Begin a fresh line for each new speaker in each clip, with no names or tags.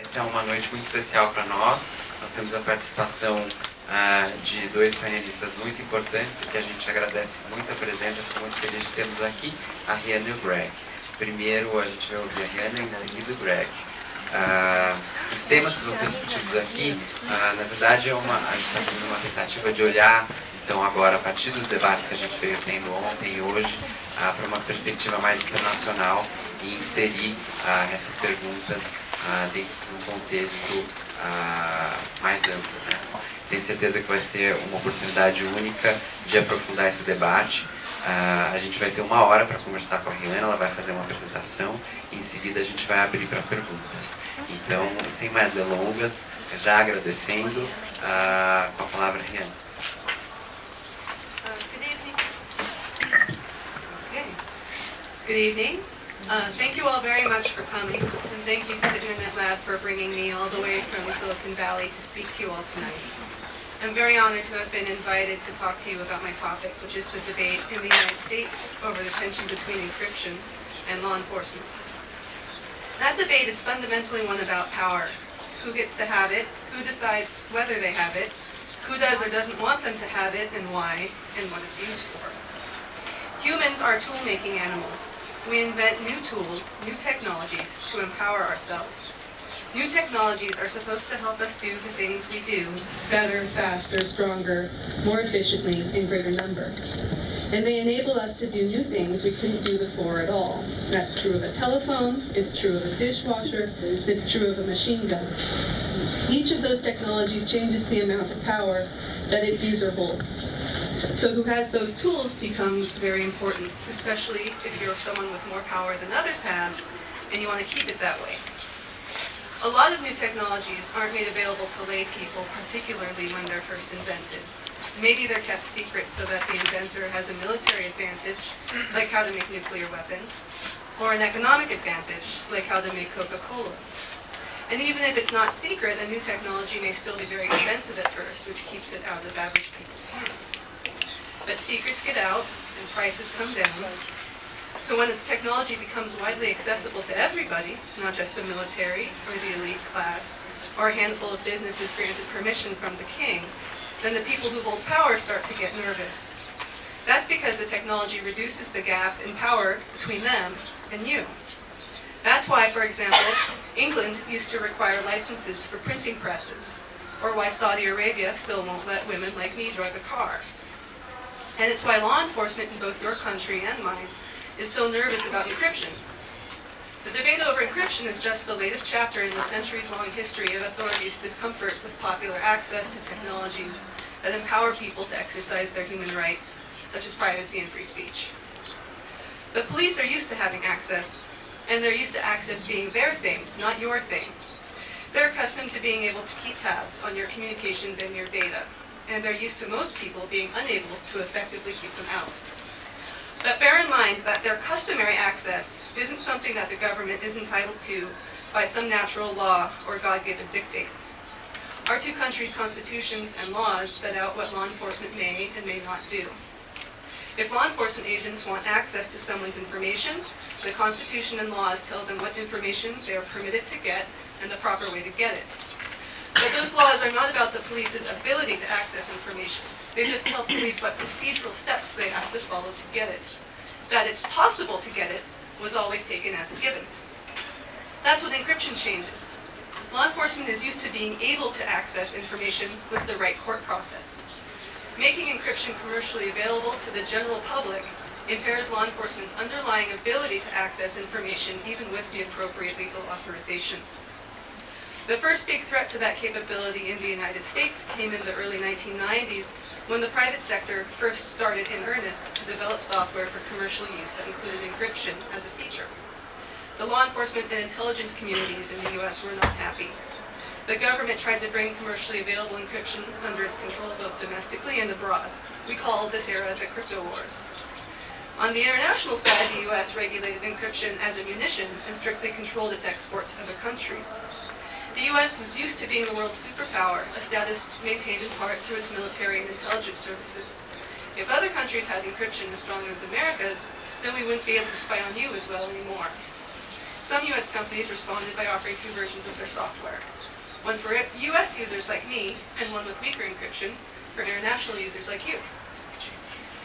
Essa é uma noite muito especial para nós. Nós temos a participação uh, de dois panelistas muito importantes que a gente agradece muito a presença, fico muito feliz de termos aqui a Rihanna e o Greg. Primeiro a gente vai ouvir a Rihanna e em seguida o Greg. Uh, os temas que vão ser discutidos aqui, uh, na verdade, é uma, a gente está fazendo uma tentativa de olhar, então agora, a partir dos debates que a gente veio tendo ontem e hoje, para uma perspectiva mais internacional e inserir essas perguntas dentro de um contexto mais amplo. Né? Tenho certeza que vai ser uma oportunidade única de aprofundar esse debate. Uh, a gente vai ter uma hora para conversar com a Rihanna, ela vai fazer uma apresentação e em seguida a gente vai abrir para perguntas. Então, sem mais delongas, já agradecendo, uh, com a palavra Rihanna.
Uh, good evening. Uh, thank you all very much for coming, and thank you to the Internet Lab for bringing me all the way from Silicon Valley to speak to you all tonight. I'm very honored to have been invited to talk to you about my topic, which is the debate in the United States over the tension between encryption and law enforcement. That debate is fundamentally one about power. Who gets to have it, who decides whether they have it, who does or doesn't want them to have it, and why, and what it's used for. Humans are tool-making animals, we invent new tools, new technologies to empower ourselves. New technologies are supposed to help us do the things we do better, faster, stronger, more efficiently, in greater number. And they enable us to do new things we couldn't do before at all. That's true of a telephone, it's true of a dishwasher, it's true of a machine gun. Each of those technologies changes the amount of power that its user holds. So who has those tools becomes very important, especially if you're someone with more power than others have, and you want to keep it that way. A lot of new technologies aren't made available to lay people, particularly when they're first invented. Maybe they're kept secret so that the inventor has a military advantage, like how to make nuclear weapons, or an economic advantage, like how to make Coca-Cola. And even if it's not secret, a new technology may still be very expensive at first, which keeps it out of average people's hands. But secrets get out and prices come down. So when the technology becomes widely accessible to everybody, not just the military or the elite class, or a handful of businesses granted permission from the king, then the people who hold power start to get nervous. That's because the technology reduces the gap in power between them and you. That's why, for example, England used to require licenses for printing presses, or why Saudi Arabia still won't let women like me drive a car. And it's why law enforcement in both your country and mine is so nervous about encryption. The debate over encryption is just the latest chapter in the centuries-long history of authorities' discomfort with popular access to technologies that empower people to exercise their human rights, such as privacy and free speech. The police are used to having access, and they're used to access being their thing, not your thing. They're accustomed to being able to keep tabs on your communications and your data, and they're used to most people being unable to effectively keep them out. But bear in mind that their customary access isn't something that the government is entitled to by some natural law or God-given dictate. Our two countries' constitutions and laws set out what law enforcement may and may not do. If law enforcement agents want access to someone's information, the Constitution and laws tell them what information they are permitted to get and the proper way to get it. But those laws are not about the police's ability to access information. They just tell police what procedural steps they have to follow to get it. That it's possible to get it was always taken as a given. That's what encryption changes. Law enforcement is used to being able to access information with the right court process. Making encryption commercially available to the general public impairs law enforcement's underlying ability to access information even with the appropriate legal authorization. The first big threat to that capability in the United States came in the early 1990s when the private sector first started in earnest to develop software for commercial use that included encryption as a feature. The law enforcement and intelligence communities in the US were not happy. The government tried to bring commercially available encryption under its control both domestically and abroad. We call this era the crypto wars. On the international side, the US regulated encryption as a munition and strictly controlled its export to other countries. The U.S. was used to being the world's superpower, a status maintained in part through its military and intelligence services. If other countries had encryption as strong as America's, then we wouldn't be able to spy on you as well anymore. Some US companies responded by offering two versions of their software. One for US users like me, and one with weaker encryption for international users like you.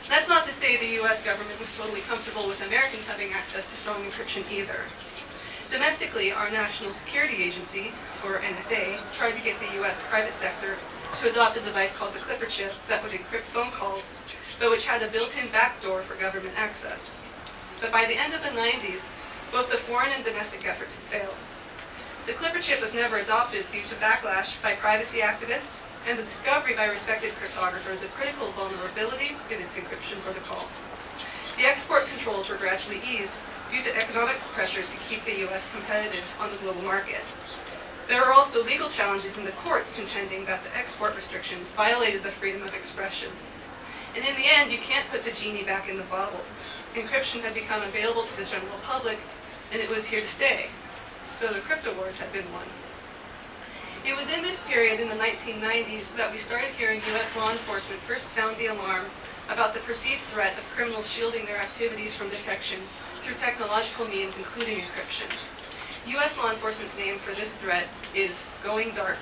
That's not to say the US government was totally comfortable with Americans having access to strong encryption either. Domestically, our National Security Agency, or NSA, tried to get the US private sector to adopt a device called the Clipper chip that would encrypt phone calls, but which had a built-in backdoor for government access. But by the end of the 90s, both the foreign and domestic efforts had failed. The Clipper chip was never adopted due to backlash by privacy activists and the discovery by respected cryptographers of critical vulnerabilities in its encryption protocol. The export controls were gradually eased due to economic pressures to keep the US competitive on the global market. There are also legal challenges in the courts contending that the export restrictions violated the freedom of expression. And in the end, you can't put the genie back in the bottle. Encryption had become available to the general public, and it was here to stay. So the crypto wars had been won. It was in this period in the 1990s that we started hearing US law enforcement first sound the alarm about the perceived threat of criminals shielding their activities from detection through technological means including encryption. US law enforcement's name for this threat is Going Dark.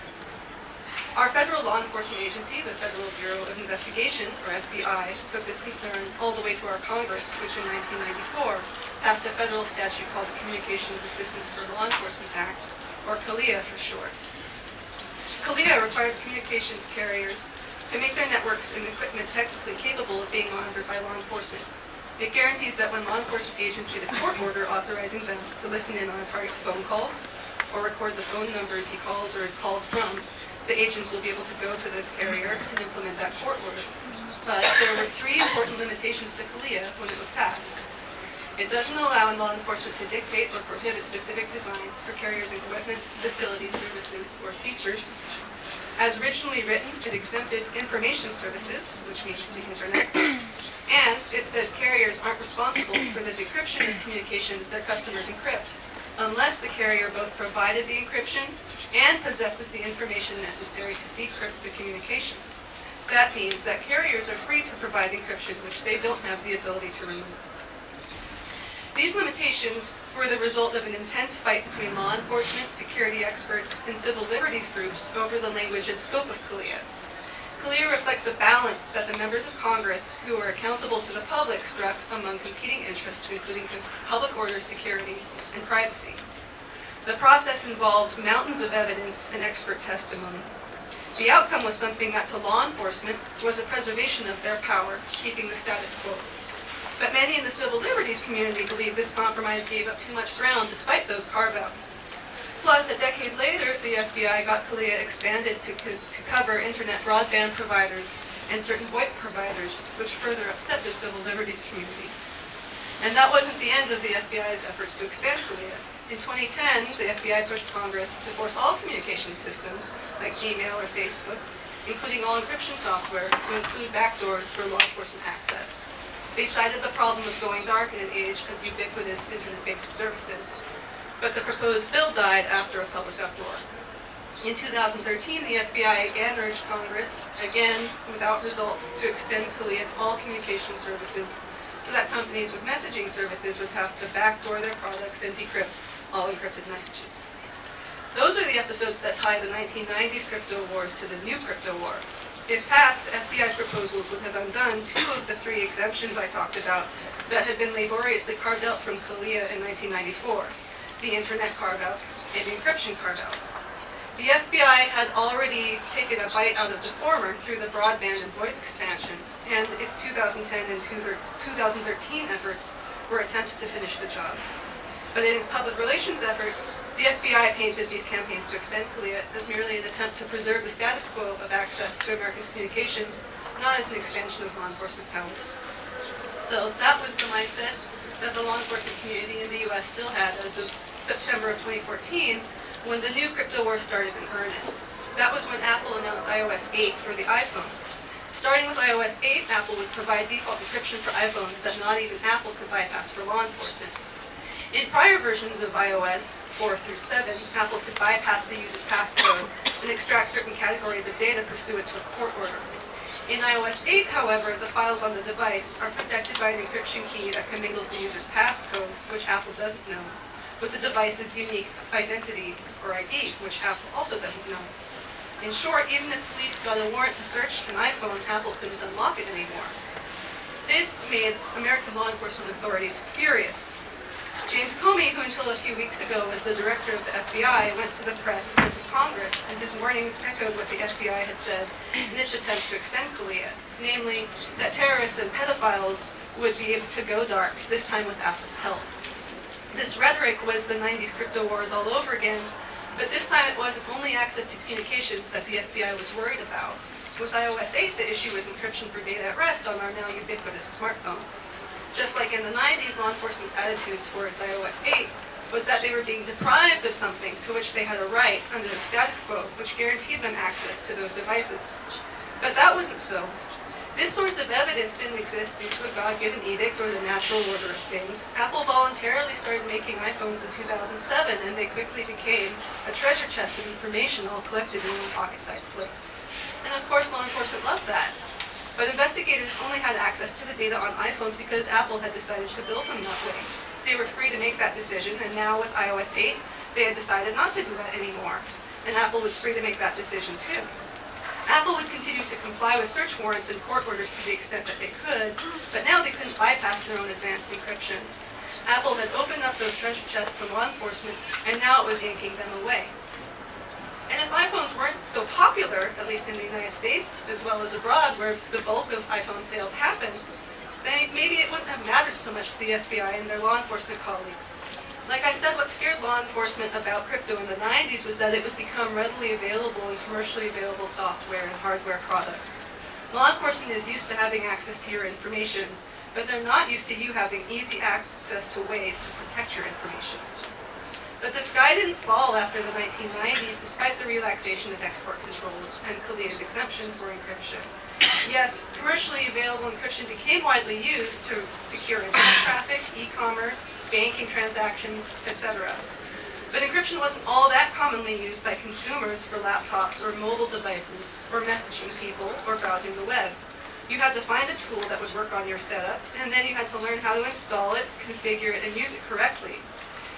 Our federal law enforcement agency, the Federal Bureau of Investigation, or FBI, took this concern all the way to our Congress, which in 1994 passed a federal statute called the Communications Assistance for Law Enforcement Act, or CALEA for short. CALEA requires communications carriers to make their networks and equipment technically capable of being monitored by law enforcement. It guarantees that when law enforcement agents get a court order authorizing them to listen in on a target's phone calls or record the phone numbers he calls or is called from, the agents will be able to go to the carrier and implement that court order. But there were three important limitations to CALEA when it was passed. It doesn't allow law enforcement to dictate or prohibit specific designs for carriers' equipment, facilities, services, or features. As originally written, it exempted information services, which means the internet, it says carriers aren't responsible for the decryption of communications their customers encrypt, unless the carrier both provided the encryption and possesses the information necessary to decrypt the communication. That means that carriers are free to provide encryption which they don't have the ability to remove. These limitations were the result of an intense fight between law enforcement, security experts, and civil liberties groups over the language and scope of CALEA. CALEA reflects a balance that the members of Congress, who are accountable to the public, struck among competing interests, including public order, security, and privacy. The process involved mountains of evidence and expert testimony. The outcome was something that to law enforcement was a preservation of their power, keeping the status quo. But many in the civil liberties community believe this compromise gave up too much ground despite those carve-outs. Plus, a decade later, the FBI got CALEA expanded to, co to cover internet broadband providers and certain VoIP providers, which further upset the civil liberties community. And that wasn't the end of the FBI's efforts to expand CALEA. In 2010, the FBI pushed Congress to force all communication systems, like Gmail or Facebook, including all encryption software, to include backdoors for law enforcement access. They cited the problem of going dark in an age of ubiquitous internet-based services. But the proposed bill died after a public uproar. In 2013, the FBI again urged Congress, again without result, to extend CALEA to all communication services so that companies with messaging services would have to backdoor their products and decrypt all encrypted messages. Those are the episodes that tie the 1990s crypto wars to the new crypto war. If passed, the FBI's proposals would have undone two of the three exemptions I talked about that had been laboriously carved out from CALEA in 1994, the Internet carve-out and encryption carve-out. The FBI had already taken a bite out of the former through the broadband and VoIP expansion, and its 2010 and 2013 efforts were attempts to finish the job. But in its public relations efforts, the FBI painted these campaigns to extend CALEA as merely an attempt to preserve the status quo of access to Americans' communications, not as an expansion of law enforcement powers. So that was the mindset that the law enforcement community in the US still had as of September of 2014, when the new crypto war started in earnest. That was when Apple announced iOS 8 for the iPhone. Starting with iOS 8, Apple would provide default encryption for iPhones that not even Apple could bypass for law enforcement. In prior versions of iOS 4 through 7, Apple could bypass the user's passcode and extract certain categories of data pursuant to a court order. In iOS 8, however, the files on the device are protected by an encryption key that commingles the user's passcode, which Apple doesn't know, with the device's unique identity or ID, which Apple also doesn't know. In short, even if police got a warrant to search an iPhone, Apple couldn't unlock it anymore. This made American law enforcement authorities furious. James Comey, who until a few weeks ago was the director of the FBI, went to the press and to Congress, and his warnings echoed what the FBI had said in its attempts to extend CALEA, namely that terrorists and pedophiles would be able to go dark, this time with Apple's help. This rhetoric was the 90s crypto wars all over again, but this time it wasn't only access to communications that the FBI was worried about. With iOS 8, the issue was encryption for data at rest on our now ubiquitous smartphones. Just like in the 90s, law enforcement's attitude towards iOS 8 was that they were being deprived of something to which they had a right under the status quo, which guaranteed them access to those devices. But that wasn't so. This source of evidence didn't exist due to a God-given edict or the natural order of things. Apple voluntarily started making iPhones in 2007, and they quickly became a treasure chest of information all collected in one pocket-sized place. And of course, law enforcement loved that. But investigators only had access to the data on iPhones because Apple had decided to build them that way. They were free to make that decision, and now with iOS 8, they had decided not to do that anymore. And Apple was free to make that decision too. Apple would continue to comply with search warrants and court orders to the extent that they could, but now they couldn't bypass their own advanced encryption. Apple had opened up those treasure chests to law enforcement, and now it was yanking them away. And if iPhones weren't so popular, at least in the United States, as well as abroad, where the bulk of iPhone sales happen, then maybe it wouldn't have mattered so much to the FBI and their law enforcement colleagues. Like I said, what scared law enforcement about crypto in the 90s was that it would become readily available in commercially available software and hardware products. Law enforcement is used to having access to your information, but they're not used to you having easy access to ways to protect your information. But the sky didn't fall after the 1990s, despite the relaxation of export controls and CALEA's exemption for encryption. Yes, commercially available encryption became widely used to secure internet traffic, e-commerce, banking transactions, etc. But encryption wasn't all that commonly used by consumers for laptops or mobile devices, or messaging people, or browsing the web. You had to find a tool that would work on your setup, and then you had to learn how to install it, configure it, and use it correctly.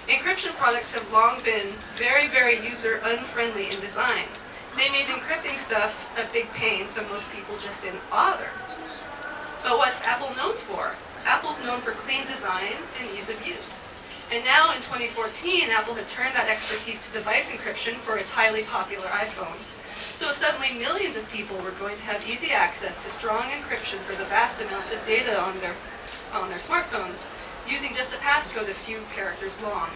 Encryption products have long been very, very user-unfriendly in design. They made encrypting stuff a big pain, so most people just didn't bother. But what's Apple known for? Apple's known for clean design and ease of use. And now in 2014, Apple had turned that expertise to device encryption for its highly popular iPhone. So suddenly millions of people were going to have easy access to strong encryption for the vast amounts of data on their, on their smartphones, using just a passcode a few characters long.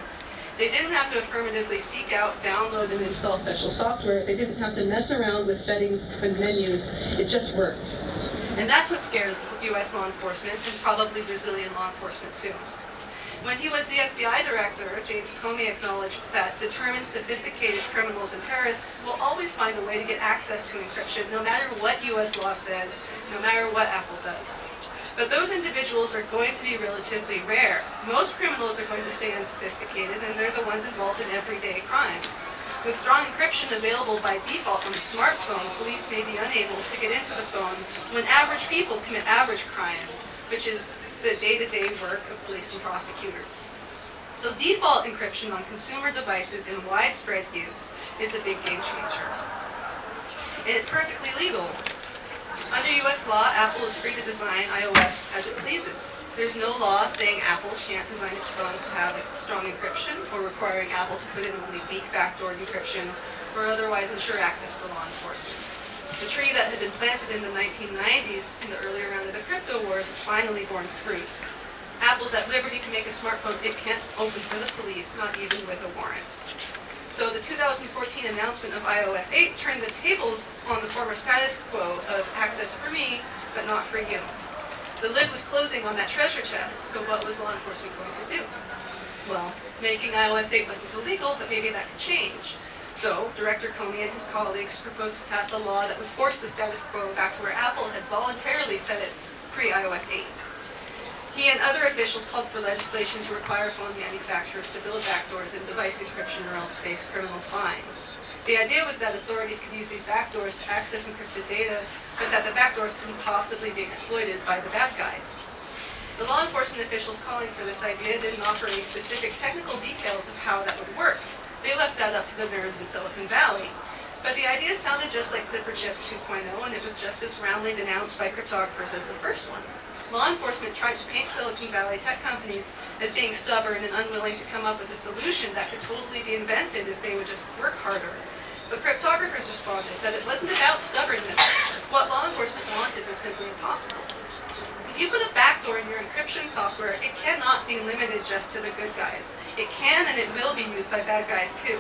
They didn't have to affirmatively seek out, download, and install special software. They didn't have to mess around with settings and menus. It just worked. And that's what scares U.S. law enforcement and probably Brazilian law enforcement too. When he was the FBI director, James Comey acknowledged that determined, sophisticated criminals and terrorists will always find a way to get access to encryption, no matter what U.S. law says, no matter what Apple does. But those individuals are going to be relatively rare. Most criminals are going to stay unsophisticated, and they're the ones involved in everyday crimes. With strong encryption available by default on the smartphone, police may be unable to get into the phone when average people commit average crimes, which is the day-to-day -day work of police and prosecutors. So default encryption on consumer devices in widespread use is a big game changer. And it's perfectly legal. Under U.S. law, Apple is free to design iOS as it pleases. There's no law saying Apple can't design its phones to have strong encryption or requiring Apple to put in only weak backdoor encryption or otherwise ensure access for law enforcement. The tree that had been planted in the 1990s in the earlier round of the crypto wars finally borne fruit. Apple's at liberty to make a smartphone it can't open for the police, not even with a warrant. So the 2014 announcement of iOS 8 turned the tables on the former status quo of access for me, but not for you. The lid was closing on that treasure chest, so what was law enforcement going to do? Well, making iOS 8 wasn't illegal, but maybe that could change. So, Director Comey and his colleagues proposed to pass a law that would force the status quo back to where Apple had voluntarily set it pre-iOS 8. He and other officials called for legislation to require phone manufacturers to build backdoors in device encryption or else face criminal fines. The idea was that authorities could use these backdoors to access encrypted data, but that the backdoors couldn't possibly be exploited by the bad guys. The law enforcement officials calling for this idea didn't offer any specific technical details of how that would work. They left that up to the nerds in Silicon Valley. But the idea sounded just like Clipper Chip 2.0, and it was just as roundly denounced by cryptographers as the first one. Law enforcement tried to paint Silicon Valley tech companies as being stubborn and unwilling to come up with a solution that could totally be invented if they would just work harder. But cryptographers responded that it wasn't about stubbornness. What law enforcement wanted was simply impossible. If you put a backdoor in your encryption software, it cannot be limited just to the good guys. It can and it will be used by bad guys too.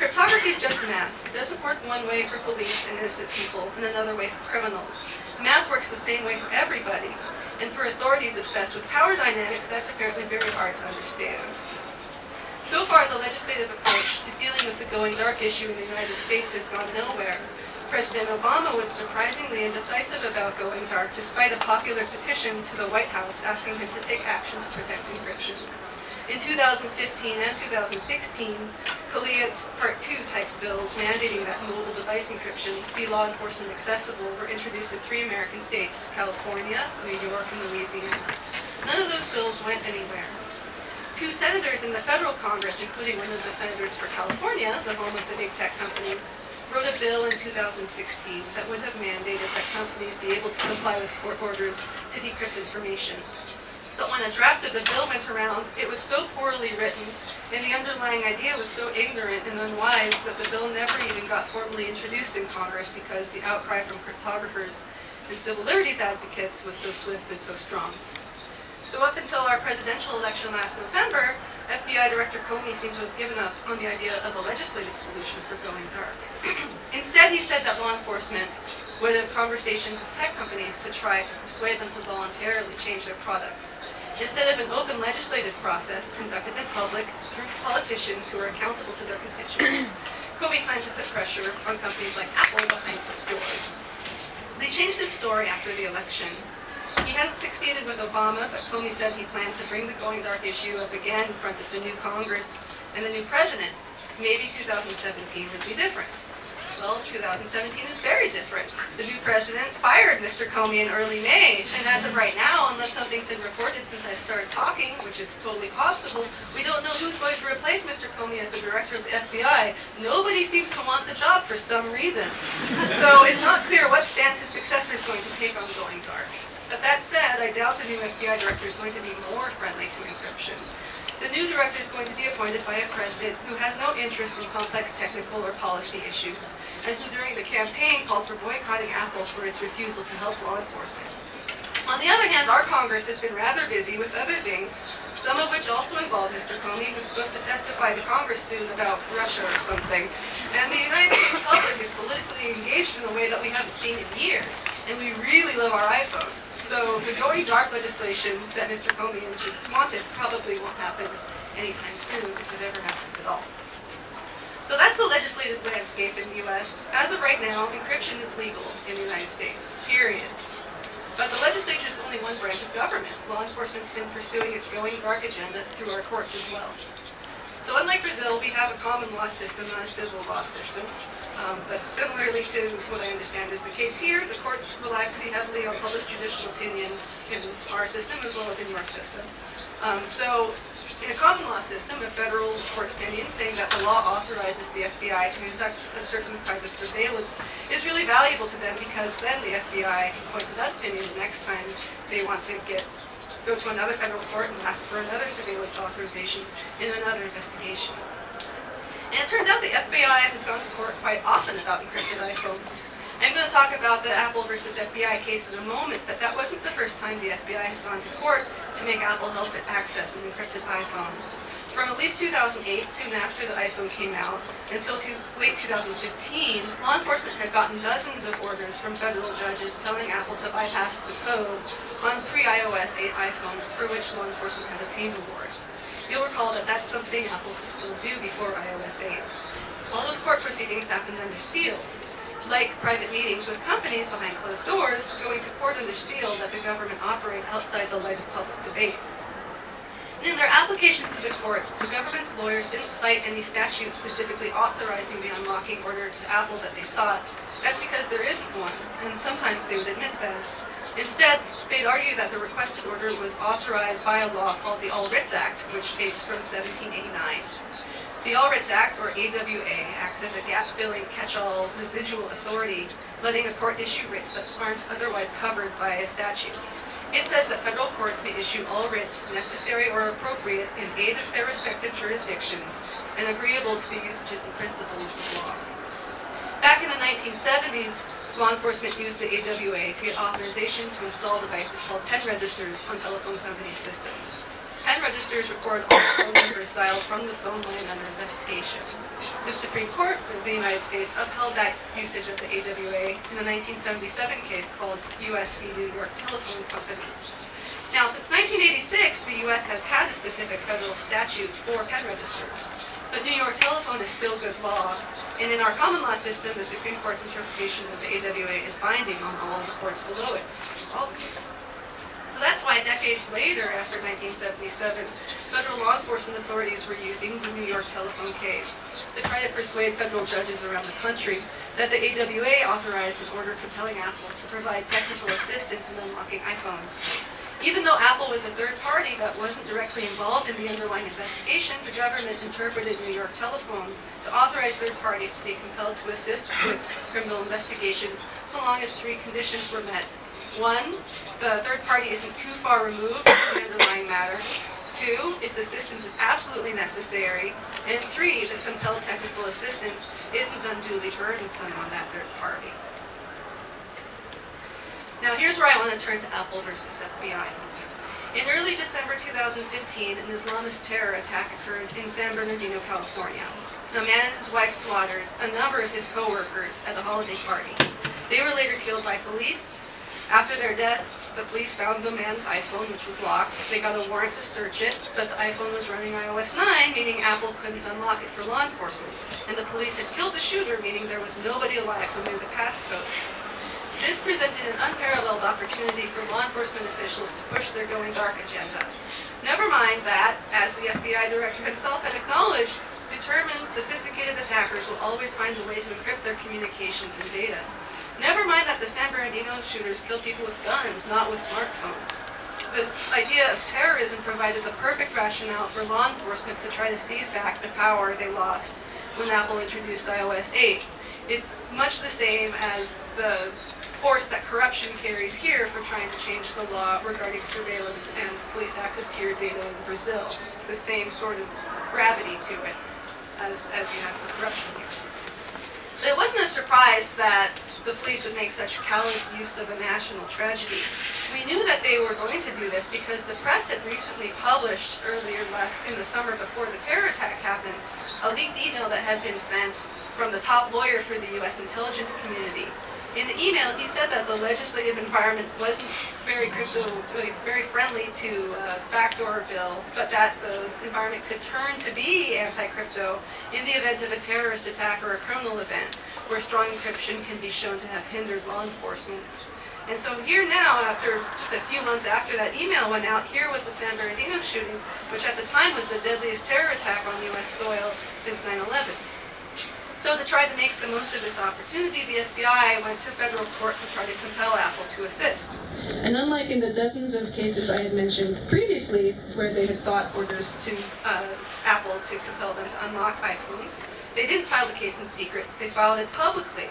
Cryptography is just math. It doesn't work one way for police and innocent people and another way for criminals. Math works the same way for everybody. And for authorities obsessed with power dynamics, that's apparently very hard to understand. So far, the legislative approach to dealing with the going dark issue in the United States has gone nowhere. President Obama was surprisingly indecisive about going dark despite a popular petition to the White House asking him to take action to protect encryption. In 2015 and 2016, CALEA Part 2 type bills mandating that mobile device encryption be law enforcement accessible were introduced in three American states, California, New York, and Louisiana. None of those bills went anywhere. Two senators in the federal Congress, including one of the senators for California, the home of the big tech companies, wrote a bill in 2016 that would have mandated that companies be able to comply with court orders to decrypt information. But when a draft of the bill went around, it was so poorly written, and the underlying idea was so ignorant and unwise that the bill never even got formally introduced in Congress because the outcry from cryptographers and civil liberties advocates was so swift and so strong. So up until our presidential election last November, FBI Director Comey seemed to have given up on the idea of a legislative solution for going dark. Instead, he said that law enforcement would have conversations with tech companies to try to persuade them to voluntarily change their products. Instead of an open legislative process conducted in public through politicians who are accountable to their constituents, Comey planned to put pressure on companies like Apple behind closed doors. They changed his story after the election he hadn't succeeded with Obama, but Comey said he planned to bring the going dark issue up again in front of the new Congress and the new president. Maybe 2017 would be different. Well, 2017 is very different. The new president fired Mr. Comey in early May, and as of right now, unless something's been reported since I started talking, which is totally possible, we don't know who's going to replace Mr. Comey as the director of the FBI. Nobody seems to want the job for some reason. So it's not clear what stance his successor is going to take on going dark. But that said, I doubt the new FBI director is going to be more friendly to encryption. The new director is going to be appointed by a president who has no interest in complex technical or policy issues, and who during the campaign called for boycotting Apple for its refusal to help law enforcement. On the other hand, our Congress has been rather busy with other things, some of which also involve Mr. Comey, who's supposed to testify to Congress soon about Russia or something. And the United States public is politically engaged in a way that we haven't seen in years. And we really love our iPhones. So the going dark legislation that Mr. Comey wanted probably won't happen anytime soon, if it ever happens at all. So that's the legislative landscape in the US. As of right now, encryption is legal in the United States, period. But the legislature is only one branch of government. Law enforcement's been pursuing its going dark agenda through our courts as well. So unlike Brazil, we have a common law system, not a civil law system. Um, but similarly to what I understand is the case here, the courts rely pretty heavily on published judicial opinions in our system as well as in your system. Um, so in a common law system, a federal court opinion saying that the law authorizes the FBI to conduct a certain of surveillance is really valuable to them because then the FBI can point to that opinion the next time they want to get go to another federal court and ask for another surveillance authorization in another investigation. And it turns out the FBI has gone to court quite often about encrypted iPhones. I'm going to talk about the Apple versus FBI case in a moment, but that wasn't the first time the FBI had gone to court to make Apple help it access an encrypted iPhone. From at least 2008, soon after the iPhone came out, until late 2015, law enforcement had gotten dozens of orders from federal judges telling Apple to bypass the code on pre-iOS 8 iPhones for which law enforcement had obtained a warrant. You'll recall that that's something Apple could still do before iOS 8. All those court proceedings happened under seal. Like private meetings with companies behind closed doors, going to court under seal that the government operate outside the light of public debate. In their applications to the courts, the government's lawyers didn't cite any statute specifically authorizing the unlocking order to Apple that they sought. That's because there isn't one, and sometimes they would admit that. Instead, they'd argue that the requested order was authorized by a law called the All Writs Act, which dates from 1789. The All Writs Act, or AWA, acts as a gap-filling catch-all residual authority, letting a court issue writs that aren't otherwise covered by a statute. It says that federal courts may issue all writs necessary or appropriate in aid of their respective jurisdictions and agreeable to the usages and principles of law. Back in the 1970s, law enforcement used the AWA to get authorization to install devices called pen registers on telephone company systems. Pen registers record all phone numbers dialed from the phone line under investigation. The Supreme Court of the United States upheld that usage of the AWA in a 1977 case called U.S. v. New York Telephone Company. Now, since 1986, the U.S. has had a specific federal statute for pen registers. But New York Telephone is still good law, and in our common law system, the Supreme Court's interpretation of the AWA is binding on all the courts below it, all the. So that's why decades later, after 1977, federal law enforcement authorities were using the New York telephone case to try to persuade federal judges around the country that the AWA authorized an order compelling Apple to provide technical assistance in unlocking iPhones. Even though Apple was a third party that wasn't directly involved in the underlying investigation, the government interpreted New York Telephone to authorize third parties to be compelled to assist with criminal investigations so long as three conditions were met. One, the third party isn't too far removed from the underlying matter. Two, its assistance is absolutely necessary. And three, the compelled technical assistance isn't unduly burdensome on that third party. Here's where I want to turn to Apple versus FBI. In early December 2015, an Islamist terror attack occurred in San Bernardino, California. A man and his wife slaughtered a number of his co-workers at a holiday party. They were later killed by police. After their deaths, the police found the man's iPhone, which was locked. They got a warrant to search it, but the iPhone was running iOS 9, meaning Apple couldn't unlock it for law enforcement. And the police had killed the shooter, meaning there was nobody alive who knew the passcode. This presented an unparalleled opportunity for law enforcement officials to push their going dark agenda. Never mind that, as the FBI director himself had acknowledged, determined, sophisticated attackers will always find a way to encrypt their communications and data. Never mind that the San Bernardino shooters killed people with guns, not with smartphones. The idea of terrorism provided the perfect rationale for law enforcement to try to seize back the power they lost when Apple introduced iOS 8. It's much the same as the force that corruption carries here for trying to change the law regarding surveillance and police access to your data in Brazil. It's the same sort of gravity to it as, as you have for corruption here. It wasn't a surprise that the police would make such callous use of a national tragedy. We knew that they were going to do this because the press had recently published earlier last in the summer before the terror attack happened a leaked email that had been sent from the top lawyer for the U.S. intelligence community. In the email, he said that the legislative environment wasn't very crypto, very friendly to a backdoor bill, but that the environment could turn to be anti-crypto in the event of a terrorist attack or a criminal event, where strong encryption can be shown to have hindered law enforcement. And so here now, after just a few months after that email went out, here was the San Bernardino shooting, which at the time was the deadliest terror attack on U.S. soil since 9-11. So to try to make the most of this opportunity, the FBI went to federal court to try to compel Apple to assist. And unlike in the dozens of cases I had mentioned previously, where they had sought orders to uh, Apple to compel them to unlock iPhones, they didn't file the case in secret. They filed it publicly,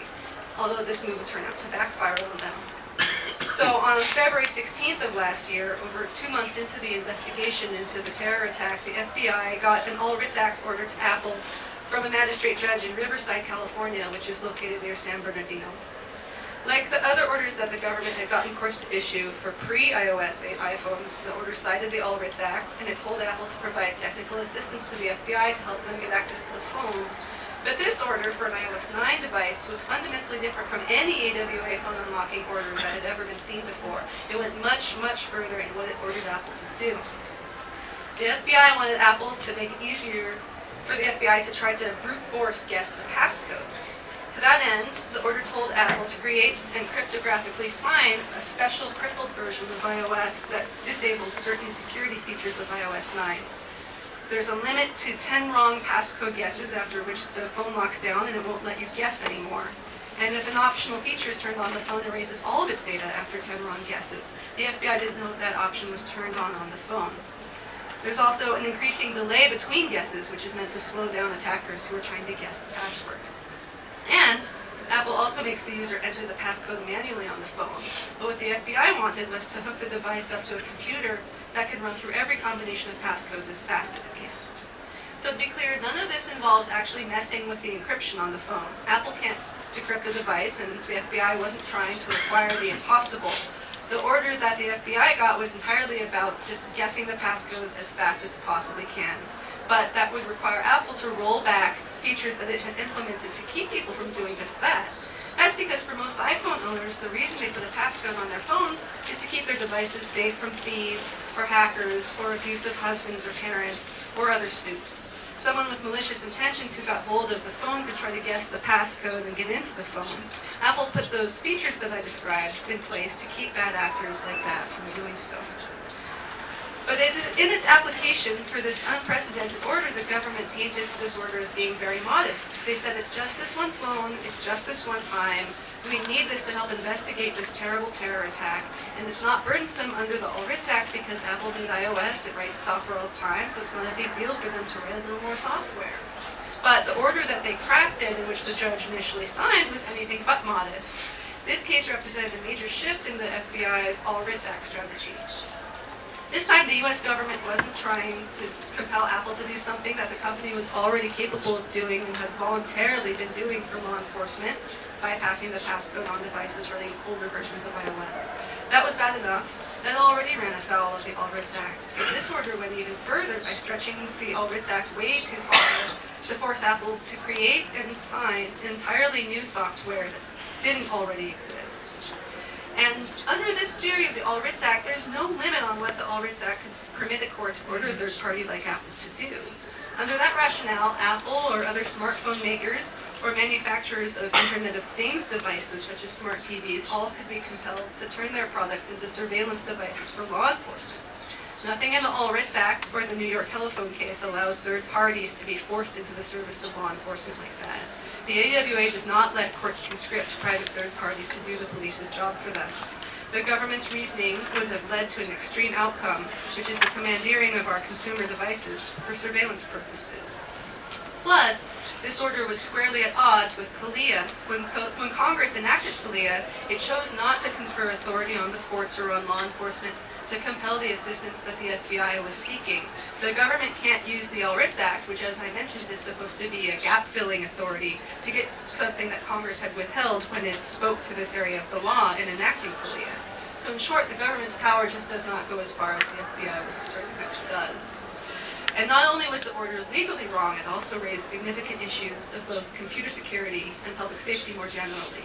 although this move would turn out to backfire on them. So on February 16th of last year, over two months into the investigation into the terror attack, the FBI got an All Writs Act order to Apple from a magistrate judge in Riverside, California, which is located near San Bernardino. Like the other orders that the government had gotten courts to issue for pre-iOS 8 iPhones, the order cited the All Writs Act, and it told Apple to provide technical assistance to the FBI to help them get access to the phone. But this order for an iOS 9 device was fundamentally different from any AWA phone unlocking order that had ever been seen before. It went much, much further in what it ordered Apple to do. The FBI wanted Apple to make it easier for the FBI to try to brute force guess the passcode. To that end, the order told Apple to create and cryptographically sign a special crippled version of iOS that disables certain security features of iOS 9. There's a limit to 10 wrong passcode guesses after which the phone locks down and it won't let you guess anymore. And if an optional feature is turned on, the phone erases all of its data after 10 wrong guesses. The FBI didn't know that option was turned on on the phone. There's also an increasing delay between guesses, which is meant to slow down attackers who are trying to guess the password. And Apple also makes the user enter the passcode manually on the phone. But what the FBI wanted was to hook the device up to a computer that can run through every combination of passcodes as fast as it can. So to be clear, none of this involves actually messing with the encryption on the phone. Apple can't decrypt the device, and the FBI wasn't trying to require the impossible. The order that the FBI got was entirely about just guessing the passcodes as fast as it possibly can. But that would require Apple to roll back features that it had implemented to keep people from doing just that. That's because for most iPhone owners, the reason they put a passcode on their phones is to keep their devices safe from thieves, or hackers, or abusive husbands or parents, or other stoops. Someone with malicious intentions who got hold of the phone could try to guess the passcode and get into the phone. Apple put those features that I described in place to keep bad actors like that from doing so. But it, in its application for this unprecedented order, the government painted this order as being very modest. They said it's just this one phone, it's just this one time, we need this to help investigate this terrible terror attack, and it's not burdensome under the All Writs Act because Apple did iOS, it writes software all the time, so it's not a big deal for them to write a little more software. But the order that they crafted, in which the judge initially signed, was anything but modest. This case represented a major shift in the FBI's All Writs Act strategy. This time, the US government wasn't trying to compel Apple to do something that the company was already capable of doing and had voluntarily been doing for law enforcement, bypassing the passcode on devices running older versions of iOS. That was bad enough. That already ran afoul of the All Act. But this order went even further by stretching the All Act way too far to force Apple to create and sign entirely new software that didn't already exist. And under this theory of the All Writs Act, there's no limit on what the All Writs Act could permit a court to order a third party like Apple to do. Under that rationale, Apple or other smartphone makers or manufacturers of Internet of Things devices such as smart TVs all could be compelled to turn their products into surveillance devices for law enforcement. Nothing in the All Writs Act or the New York telephone case allows third parties to be forced into the service of law enforcement like that. The AWA does not let courts conscript private third parties to do the police's job for them. The government's reasoning would have led to an extreme outcome, which is the commandeering of our consumer devices for surveillance purposes. Plus, this order was squarely at odds with CALEA. When, Co when Congress enacted CALEA, it chose not to confer authority on the courts or on law enforcement to compel the assistance that the FBI was seeking. The government can't use the All Writs Act, which as I mentioned is supposed to be a gap-filling authority, to get something that Congress had withheld when it spoke to this area of the law in enacting CALEA. So in short, the government's power just does not go as far as the FBI was asserting that it does. And not only was the order legally wrong, it also raised significant issues of both computer security and public safety more generally.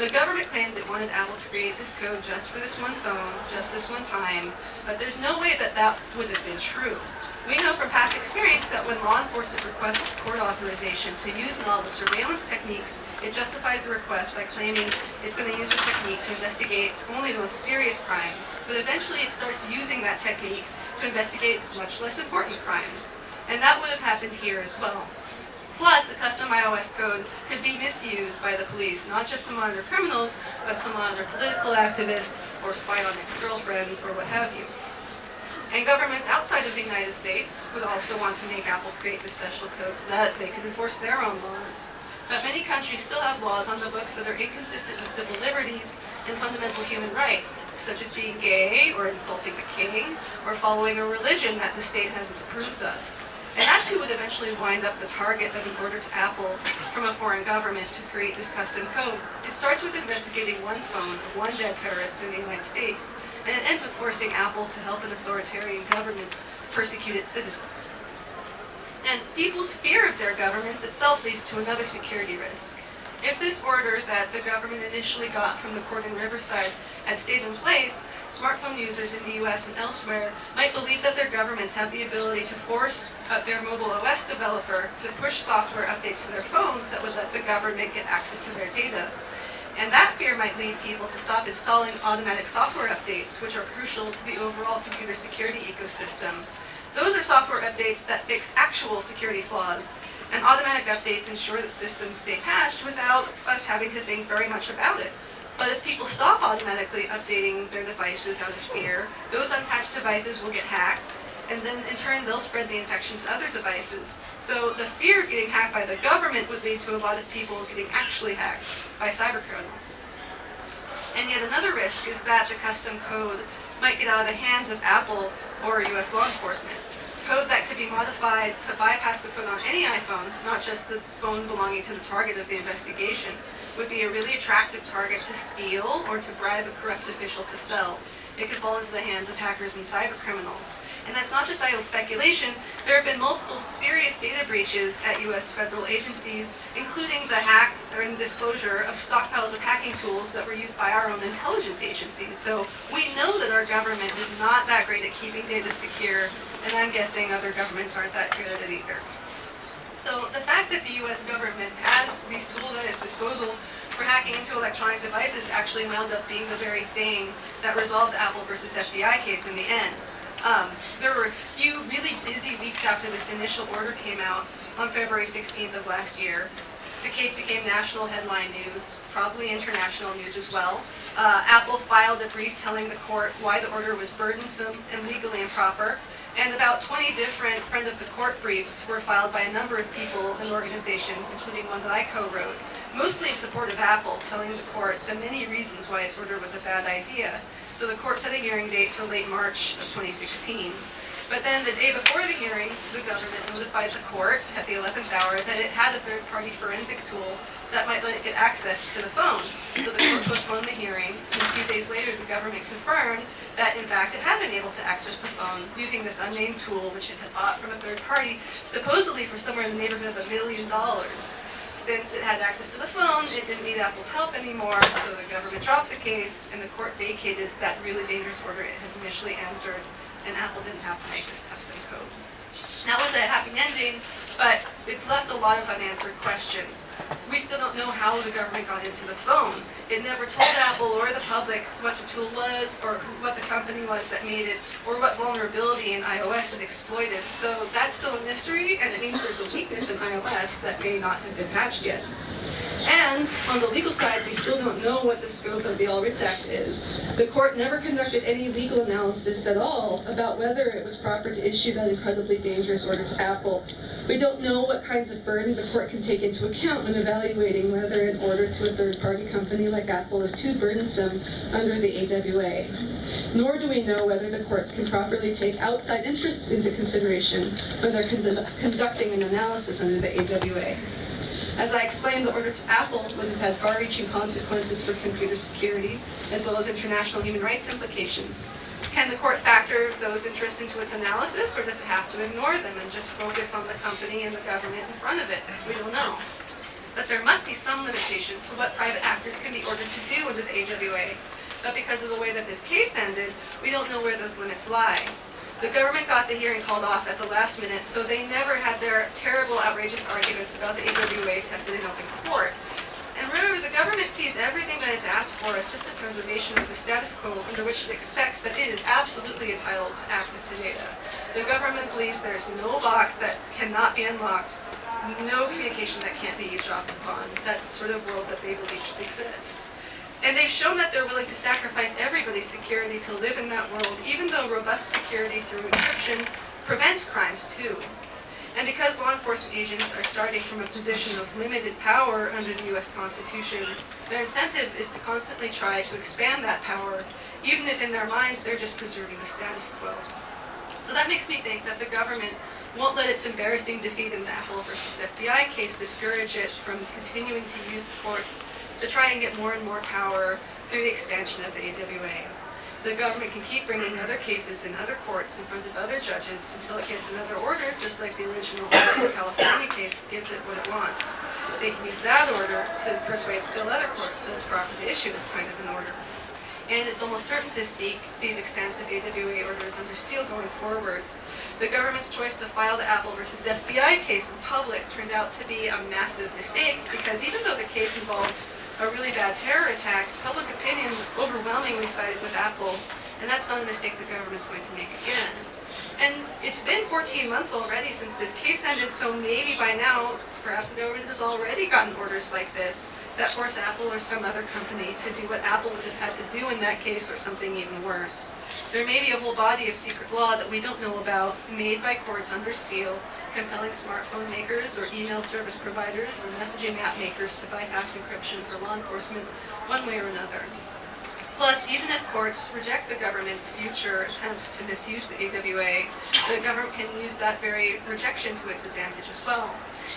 The government claimed it wanted Apple to create this code just for this one phone, just this one time, but there's no way that that would have been true. We know from past experience that when law enforcement requests court authorization to use novel surveillance techniques, it justifies the request by claiming it's going to use the technique to investigate only the most serious crimes, but eventually it starts using that technique to investigate much less important crimes. And that would have happened here as well. Plus, the custom iOS code could be misused by the police, not just to monitor criminals, but to monitor political activists, or spy on ex-girlfriends, or what have you. And governments outside of the United States would also want to make Apple create the special code so that they could enforce their own laws. But many countries still have laws on the books that are inconsistent with civil liberties and fundamental human rights, such as being gay, or insulting the king, or following a religion that the state hasn't approved of. And that's who would eventually wind up the target of an order to Apple from a foreign government to create this custom code. It starts with investigating one phone of one dead terrorist in the United States, and it ends with forcing Apple to help an authoritarian government persecute its citizens. And people's fear of their governments itself leads to another security risk. If this order that the government initially got from the court in Riverside had stayed in place, smartphone users in the US and elsewhere might believe that their governments have the ability to force uh, their mobile OS developer to push software updates to their phones that would let the government get access to their data. And that fear might lead people to stop installing automatic software updates, which are crucial to the overall computer security ecosystem, Those are software updates that fix actual security flaws, and automatic updates ensure that systems stay patched without us having to think very much about it. But if people stop automatically updating their devices out of fear, those unpatched devices will get hacked, and then in turn they'll spread the infection to other devices. So the fear of getting hacked by the government would lead to a lot of people getting actually hacked by cyber criminals. And yet another risk is that the custom code might get out of the hands of Apple or US law enforcement. Code that could be modified to bypass the code on any iPhone, not just the phone belonging to the target of the investigation, would be a really attractive target to steal or to bribe a corrupt official to sell. It could fall into the hands of hackers and cyber criminals. And that's not just idle speculation. There have been multiple serious data breaches at US federal agencies, including the hack or disclosure of stockpiles of hacking tools that were used by our own intelligence agencies. So we know that our government is not that great at keeping data secure, and I'm guessing other governments aren't that good at it either. So the fact that the US government has these tools at its disposal for hacking into electronic devices actually wound up being the very thing that resolved the Apple versus FBI case in the end. Um, there were a few really busy weeks after this initial order came out on February 16th of last year. The case became national headline news, probably international news as well. Uh, Apple filed a brief telling the court why the order was burdensome and legally improper, and about 20 different friend of the court briefs were filed by a number of people and organizations, including one that I co-wrote, mostly in support of Apple, telling the court the many reasons why its order was a bad idea. So the court set a hearing date for late March of 2016. But then the day before the hearing, the government notified the court at the 11th hour that it had a third-party forensic tool that might let it get access to the phone. So the court postponed the hearing, and a few days later the government confirmed that in fact it had been able to access the phone using this unnamed tool which it had bought from a third party, supposedly for somewhere in the neighborhood of a million dollars. Since it had access to the phone, it didn't need Apple's help anymore, so the government dropped the case and the court vacated that really dangerous order it had initially entered, and Apple didn't have to make this custom code. That was a happy ending, but it's left a lot of unanswered questions. We still don't know how the government got into the phone. It never told Apple or the public what the tool was, or what the company was that made it, or what vulnerability in iOS it exploited. So that's still a mystery, and it means there's a weakness in iOS that may not have been patched yet. And on the legal side, we still don't know what the scope of the All Writs Act is. The court never conducted any legal analysis at all about whether it was proper to issue that incredibly dangerous order to Apple. We don't know what kinds of burden the court can take into account when evaluating whether an order to a third-party company like Apple is too burdensome under the AWA. Nor do we know whether the courts can properly take outside interests into consideration when they're condu- conducting an analysis under the AWA. As I explained, the order to Apple would have had far-reaching consequences for computer security, as well as international human rights implications. Can the court factor those interests into its analysis, or does it have to ignore them and just focus on the company and the government in front of it? We don't know. But there must be some limitation to what private actors can be ordered to do under the AWA. But because of the way that this case ended, we don't know where those limits lie. The government got the hearing called off at the last minute, so they never had their terrible, outrageous arguments about the AWA tested in open court. And remember, the government sees everything that it's asked for as just a preservation of the status quo under which it expects that it is absolutely entitled to access to data. The government believes there's no box that cannot be unlocked, no communication that can't be eavesdropped upon. That's the sort of world that they believe should exist. And they've shown that they're willing to sacrifice everybody's security to live in that world, even though robust security through encryption prevents crimes too. And because law enforcement agents are starting from a position of limited power under the US Constitution, their incentive is to constantly try to expand that power, even if in their minds they're just preserving the status quo. So that makes me think that the government won't let its embarrassing defeat in the Apple versus FBI case discourage it from continuing to use the courts to try and get more and more power through the expansion of the AWA. The government can keep bringing other cases in other courts in front of other judges until it gets another order, just like the original California case gives it what it wants. They can use that order to persuade still other courts that it's proper to issue this kind of an order. And it's almost certain to seek these expansive AWA orders under seal going forward. The government's choice to file the Apple versus FBI case in public turned out to be a massive mistake because even though the case involved a really bad terror attack, public opinion overwhelmingly sided with Apple, and that's not a mistake the government's going to make again. And it's been 14 months already since this case ended, so maybe by now, perhaps the government has already gotten orders like this that force Apple or some other company to do what Apple would have had to do in that case or something even worse. There may be a whole body of secret law that we don't know about, made by courts under seal, compelling smartphone makers or email service providers or messaging app makers to bypass encryption for law enforcement one way or another. Plus, even if courts reject the government's future attempts to misuse the AWA, the government can use that very rejection to its advantage as well.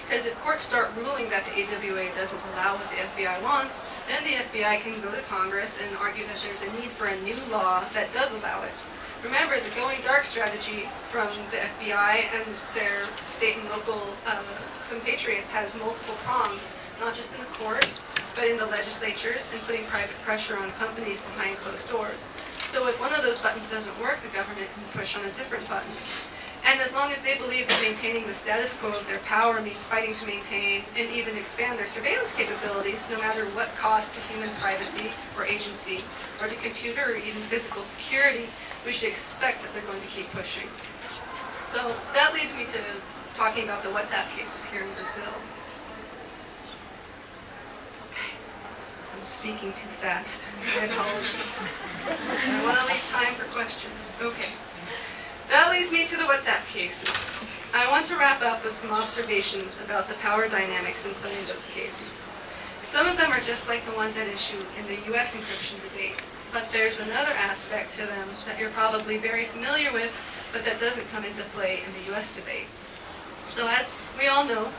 Because if courts start ruling that the AWA doesn't allow what the FBI wants, then the FBI can go to Congress and argue that there's a need for a new law that does allow it. Remember, the going dark strategy from the FBI and their state and local uh, compatriots has multiple prongs, not just in the courts, but in the legislatures and putting private pressure on companies behind closed doors. So if one of those buttons doesn't work, the government can push on a different button. And as long as they believe that maintaining the status quo of their power means fighting to maintain and even expand their surveillance capabilities, no matter what cost to human privacy or agency, or to computer or even physical security, we should expect that they're going to keep pushing. So that leads me to talking about the WhatsApp cases here in Brazil. Okay, I'm speaking too fast. My apologies. I want to leave time for questions. Okay. That leads me to the WhatsApp cases. I want to wrap up with some observations about the power dynamics in those cases. Some of them are just like the ones at issue in the US encryption debate, but there's another aspect to them that you're probably very familiar with, but that doesn't come into play in the US debate. So as we all know,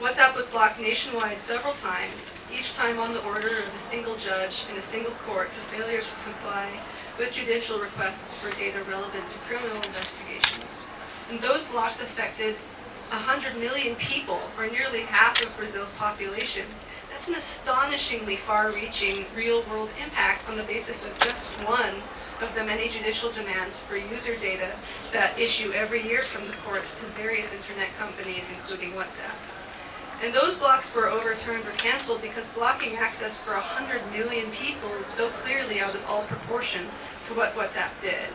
WhatsApp was blocked nationwide several times, each time on the order of a single judge in a single court for failure to comply with judicial requests for data relevant to criminal investigations. And those blocks affected 100 million people, or nearly half of Brazil's population. That's an astonishingly far-reaching real-world impact on the basis of just one of the many judicial demands for user data that issue every year from the courts to various internet companies, including WhatsApp. And those blocks were overturned or canceled because blocking access for 100 million people is so clearly out of all proportion to what WhatsApp did.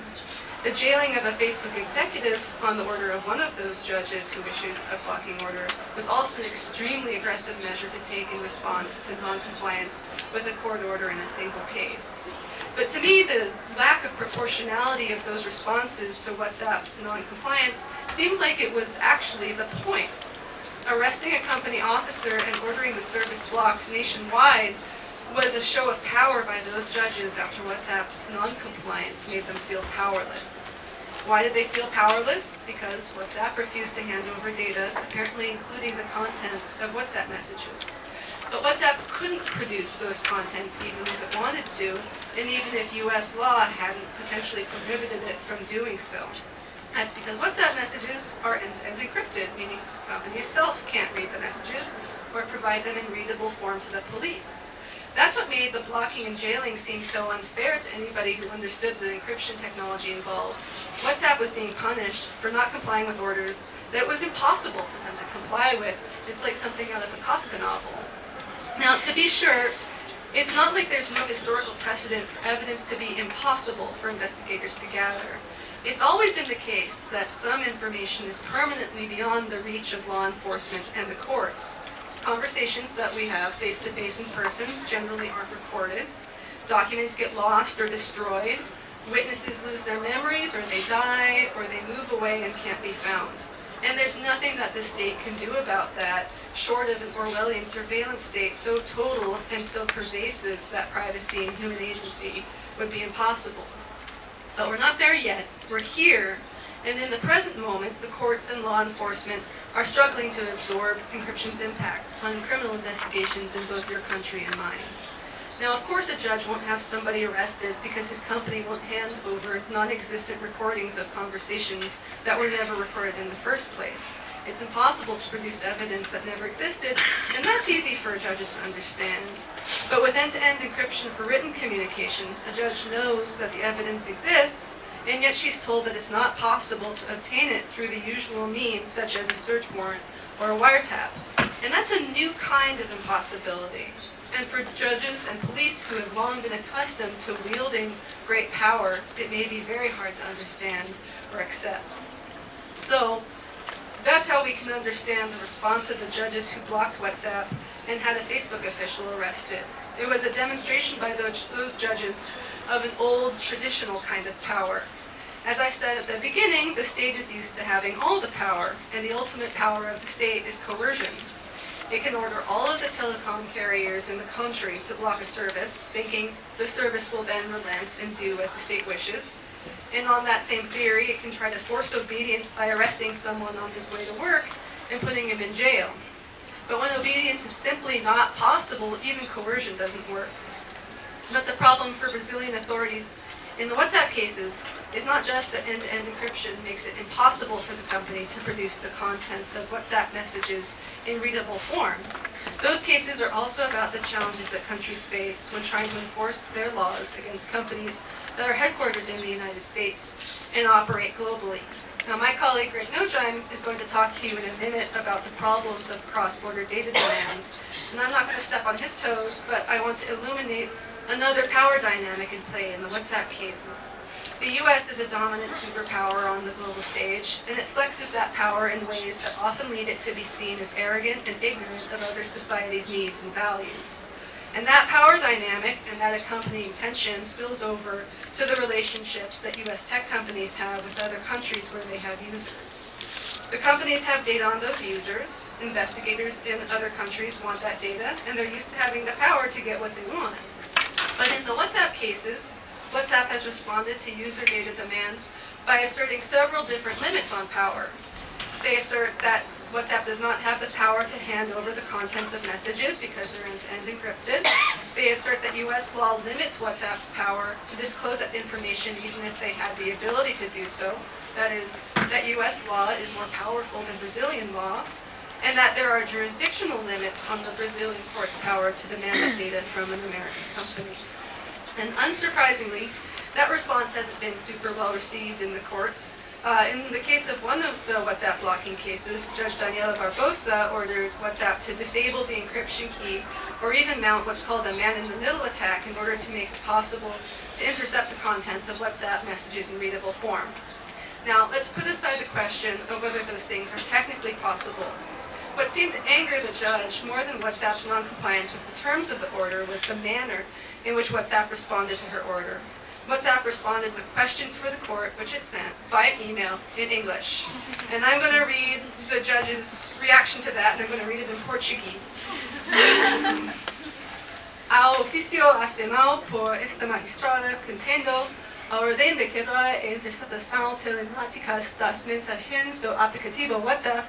The jailing of a Facebook executive on the order of one of those judges who issued a blocking order was also an extremely aggressive measure to take in response to noncompliance with a court order in a single case. But to me, the lack of proportionality of those responses to WhatsApp's noncompliance seems like it was actually the point arresting a company officer and ordering the service blocked nationwide was a show of power by those judges after WhatsApp's non-compliance made them feel powerless. Why did they feel powerless? Because WhatsApp refused to hand over data, apparently including the contents of WhatsApp messages. But WhatsApp couldn't produce those contents even if it wanted to, and even if US law hadn't potentially prohibited it from doing so. That's because WhatsApp messages are end-to-end encrypted, meaning the company itself can't read the messages or provide them in readable form to the police. That's what made the blocking and jailing seem so unfair to anybody who understood the encryption technology involved. WhatsApp was being punished for not complying with orders that was impossible for them to comply with. It's like something out of a Kafka novel. Now, to be sure, it's not like there's no historical precedent for evidence to be impossible for investigators to gather. It's always been the case that some information is permanently beyond the reach of law enforcement and the courts. Conversations that we have face-to-face -face in person generally aren't recorded. Documents get lost or destroyed. Witnesses lose their memories or they die or they move away and can't be found. And there's nothing that the state can do about that, short of an Orwellian surveillance state so total and so pervasive that privacy and human agency would be impossible. But we're not there yet. We're here, and in the present moment, the courts and law enforcement are struggling to absorb encryption's impact on criminal investigations in both your country and mine. Now, of course, a judge won't have somebody arrested because his company won't hand over non-existent recordings of conversations that were never recorded in the first place. It's impossible to produce evidence that never existed, and that's easy for judges to understand. But with end-to-end -end encryption for written communications, a judge knows that the evidence exists, and yet she's told that it's not possible to obtain it through the usual means, such as a search warrant or a wiretap. And that's a new kind of impossibility. And for judges and police who have long been accustomed to wielding great power, it may be very hard to understand or accept. So, that's how we can understand the response of the judges who blocked WhatsApp and had a Facebook official arrested. It was a demonstration by those, those judges of an old traditional kind of power. As I said at the beginning, the state is used to having all the power, and the ultimate power of the state is coercion. It can order all of the telecom carriers in the country to block a service, thinking the service will then relent and do as the state wishes. And on that same theory, it can try to force obedience by arresting someone on his way to work and putting him in jail. But when obedience is simply not possible, even coercion doesn't work. But the problem for Brazilian authorities in the WhatsApp cases is not just that end-to-end encryption makes it impossible for the company to produce the contents of WhatsApp messages in readable form. Those cases are also about the challenges that countries face when trying to enforce their laws against companies that are headquartered in the United States and operate globally. Now, my colleague Greg Nojeim is going to talk to you in a minute about the problems of cross-border data demands. And I'm not going to step on his toes, but I want to illuminate another power dynamic in play in the WhatsApp cases. The US is a dominant superpower on the global stage, and it flexes that power in ways that often lead it to be seen as arrogant and ignorant of other societies' needs and values. And that power dynamic and that accompanying tension spills over to the relationships that US tech companies have with other countries where they have users. The companies have data on those users, investigators in other countries want that data, and they're used to having the power to get what they want. But in the WhatsApp cases, WhatsApp has responded to user data demands by asserting several different limits on power. They assert that WhatsApp does not have the power to hand over the contents of messages because they're end-to-end encrypted. They assert that US law limits WhatsApp's power to disclose that information even if they had the ability to do so. That is, that US law is more powerful than Brazilian law, and that there are jurisdictional limits on the Brazilian court's power to demand that data from an American company. And unsurprisingly, that response hasn't been super well received in the courts. Uh, in the case of one of the WhatsApp blocking cases, Judge Daniela Barbosa ordered WhatsApp to disable the encryption key or even mount what's called a man-in-the-middle attack in order to make it possible to intercept the contents of WhatsApp messages in readable form. Now, let's put aside the question of whether those things are technically possible. What seemed to anger the judge more than WhatsApp's noncompliance with the terms of the order was the manner in which WhatsApp responded to her order. WhatsApp responded with questions for the court, which it sent via email in English. And I'm going to read the judge's reaction to that, and I'm going to read it in Portuguese. Ao oficio assinado por esta magistrada contendo a ordem de quebra e interceptação telemáticas das mensagens do aplicativo WhatsApp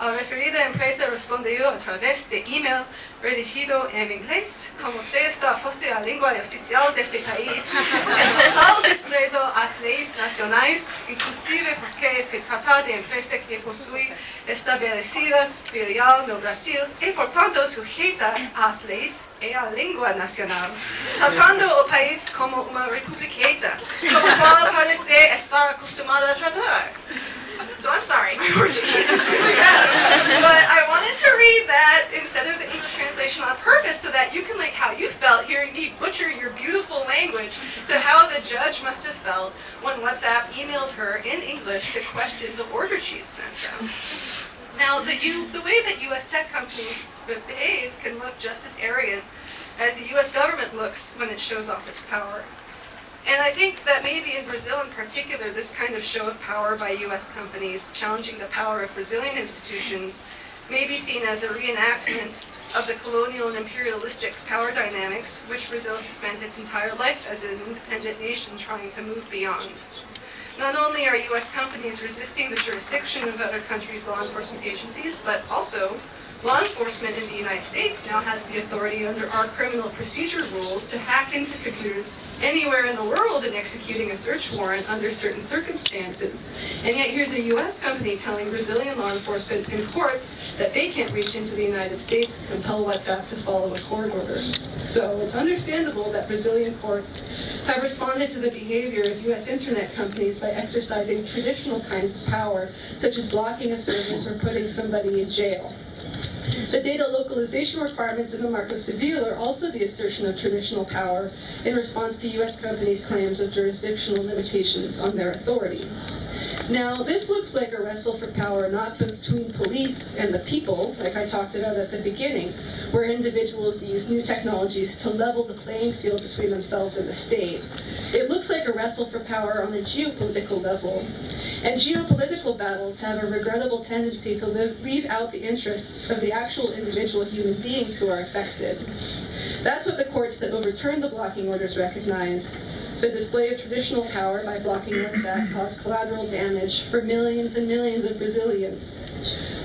uh, referida empresa respondió a través de este email redigido en inglés, como si esta fuese la lengua oficial de este país, el total desprecio a las leyes nacionales, inclusive porque se trata de empresa que posee establecida filial en Brasil y por tanto sujeta a las leyes y a la lengua nacional, tratando al país como una republiqueta, como cual parece estar acostumbrada a tratar. So I'm sorry, my Portuguese is really bad. But I wanted to read that instead of the English translation on purpose so that you can like how you felt hearing me butcher your beautiful language to how the judge must have felt when WhatsApp emailed her in English to question the order she'd sent them. Now, the, U, the way that U.S. tech companies behave can look just as arrogant as the U.S. government looks when it shows off its power. And I think that maybe in Brazil in particular, this kind of show of power by US companies challenging the power of Brazilian institutions may be seen as a reenactment of the colonial and imperialistic power dynamics which Brazil has spent its entire life as an independent nation trying to move beyond. Not only are US companies resisting the jurisdiction of other countries' law enforcement agencies, but also Law enforcement in the United States now has the authority under our criminal procedure rules to hack into computers anywhere in the world and executing a search warrant under certain circumstances. And yet here's a US company telling Brazilian law enforcement and courts that they can't reach into the United States to compel WhatsApp to follow a court order. So it's understandable that Brazilian courts have responded to the behavior of US internet companies by exercising traditional kinds of power, such as blocking a service or putting somebody in jail. The data localization requirements in the Marco Civil are also the assertion of traditional power in response to US companies' claims of jurisdictional limitations on their authority. Now, this looks like a wrestle for power not between police and the people, like I talked about at the beginning, where individuals use new technologies to level the playing field between themselves and the state. It looks like a wrestle for power on a geopolitical level. And geopolitical battles have a regrettable tendency to leave out the interests of the actual individual human beings who are affected. That's what the courts that overturned the blocking orders recognized, the display of traditional power by blocking WhatsApp caused collateral damage for millions and millions of Brazilians.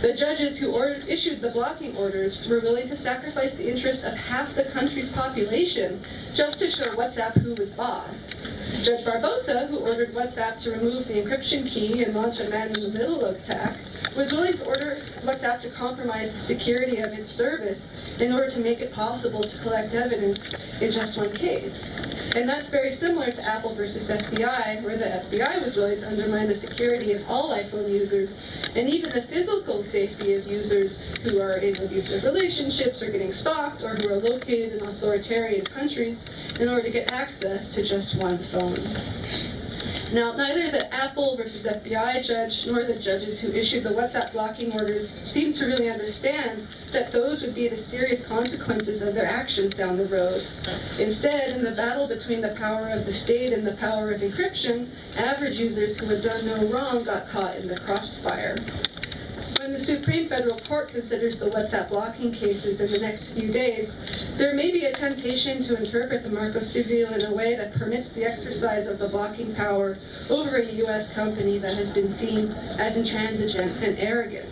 The judges who ordered, issued the blocking orders were willing to sacrifice the interest of half the country's population just to show WhatsApp who was boss. Judge Barbosa, who ordered WhatsApp to remove the encryption key and launch a man-in-the-middle attack, was willing to order WhatsApp to compromise the security of its service in order to make it possible to collect evidence in just one case. And that's very similar to Apple versus FBI, where the FBI was willing to undermine the security of all iPhone users, and even the physical safety of users who are in abusive relationships or getting stalked or who are located in authoritarian countries in order to get access to just one phone. Now, neither the Apple versus FBI judge nor the judges who issued the WhatsApp blocking orders seem to really understand that those would be the serious consequences of their actions down the road. Instead, in the battle between the power of the state and the power of encryption, average users who had done no wrong got caught in the crossfire. When the Supreme Federal Court considers the WhatsApp blocking cases in the next few days, there may be a temptation to interpret the Marco Civil in a way that permits the exercise of the blocking power over a U.S. company that has been seen as intransigent and arrogant.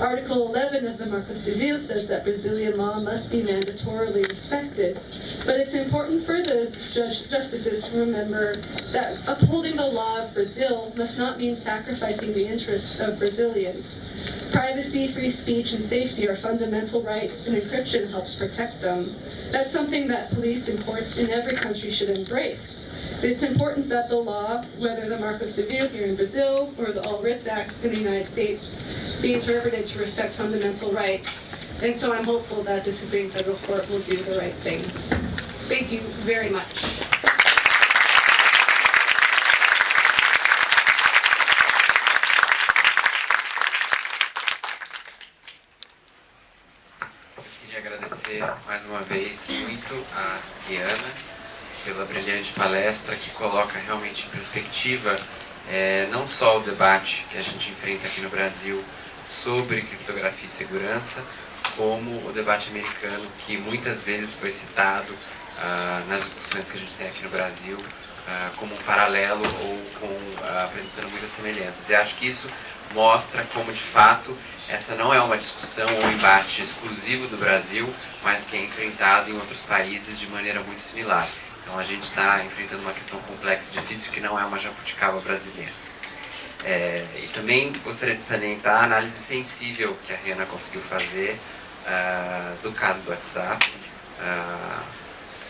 Article 11 of the Marco Civil says that Brazilian law must be mandatorily respected, but it's important for the judge, justices to remember that upholding the law of Brazil must not mean sacrificing the interests of Brazilians. Privacy, free speech, and safety are fundamental rights, and encryption helps protect them. That's something that police and courts in every country should embrace. It's important that the law, whether the Marco Civil here in Brazil or the All Writs Act in the United States, be interpreted to respect fundamental rights. And so I'm hopeful that the Supreme Federal Court will do the right thing. Thank you very much.
Agradecer mais uma vez muito a Diana pela brilhante palestra que coloca realmente em perspectiva é, não só o debate que a gente enfrenta aqui no Brasil sobre criptografia e segurança, como o debate americano que muitas vezes foi citado ah, nas discussões que a gente tem aqui no Brasil ah, como um paralelo ou com, ah, apresentando muitas semelhanças. E acho que isso mostra como de fato essa não é uma discussão ou embate exclusivo do Brasil, mas que é enfrentado em outros países de maneira muito similar. Então a gente está enfrentando uma questão complexa e difícil que não é uma jabuticaba brasileira. É, e também gostaria de salientar a análise sensível que a Rihanna conseguiu fazer uh, do caso do WhatsApp, uh,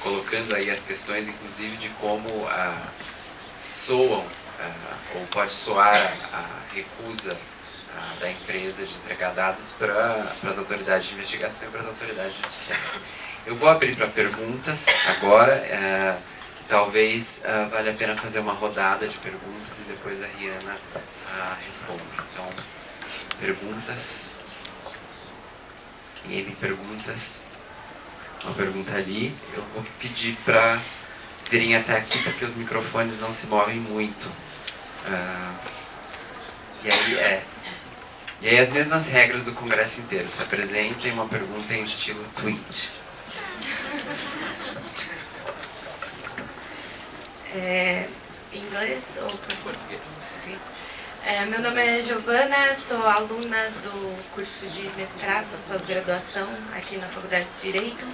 colocando aí as questões, inclusive, de como uh, soam, ou pode soar a, a recusa da empresa de entregar dados para as autoridades de investigação e para as autoridades judiciais. Eu vou abrir para perguntas agora. talvez uh, valha a pena fazer uma rodada de perguntas e depois a Rihanna uh, responde. Então, perguntas. Ninguém tem perguntas? Uma pergunta ali. Eu vou pedir para virem até aqui porque os microfones não se movem muito. Uh, e aí é. E aí as mesmas regras do congresso inteiro. Se apresentem uma pergunta em estilo tweet.
É, inglês ou
português?
É, meu nome é Giovana, sou aluna do curso de mestrado, pós-graduação aqui na Faculdade de Direito.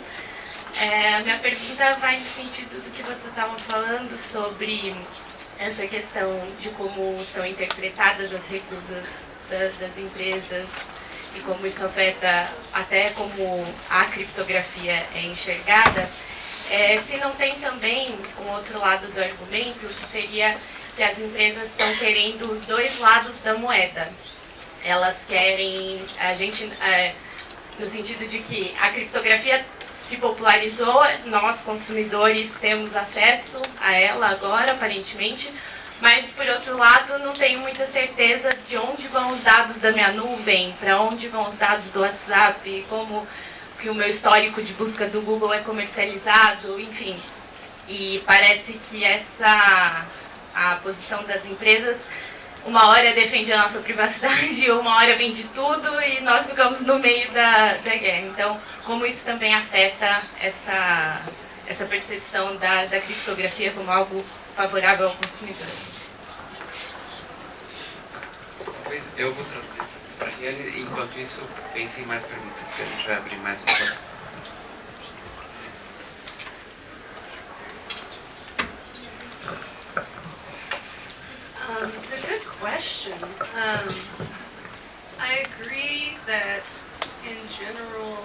É, a minha pergunta vai no sentido do que você estava falando sobre essa questão de como são interpretadas as recusas da, das empresas e como isso afeta até como a criptografia é enxergada. É, se não tem também um outro lado do argumento, que seria que as empresas estão querendo os dois lados da moeda. Elas querem, a gente, é, no sentido de que a criptografia se popularizou, nós consumidores temos acesso a ela agora, aparentemente, mas por outro lado não tenho muita certeza de onde vão os dados da minha nuvem, para onde vão os dados do WhatsApp, como que o meu histórico de busca do Google é comercializado, enfim. E parece que essa a posição das empresas uma hora defende a nossa privacidade, uma hora vende tudo e nós ficamos no meio da, da guerra. Então, como isso também afeta essa, essa percepção da, da criptografia como algo favorável ao consumidor?
Eu vou traduzir para enquanto isso, mais perguntas, que a gente vai abrir mais um pouco.
Um, it's a good question. Um, I agree that in general,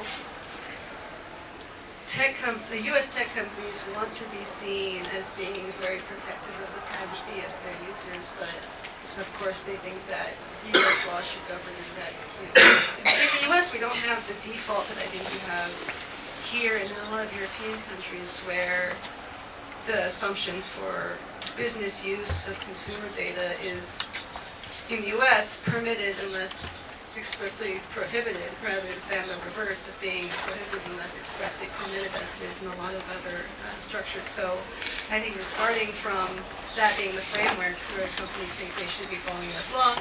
tech the U.S. tech companies want to be seen as being very protective of the privacy of their users, but of course they think that U.S. law should govern that. In the U.S. we don't have the default that I think you have here and in a lot of European countries where the assumption for business use of consumer data is, in the US, permitted unless expressly prohibited, rather than the reverse of being prohibited unless expressly permitted, as it is in a lot of other uh, structures. So I think we're starting from that being the framework where companies think they should be following US law.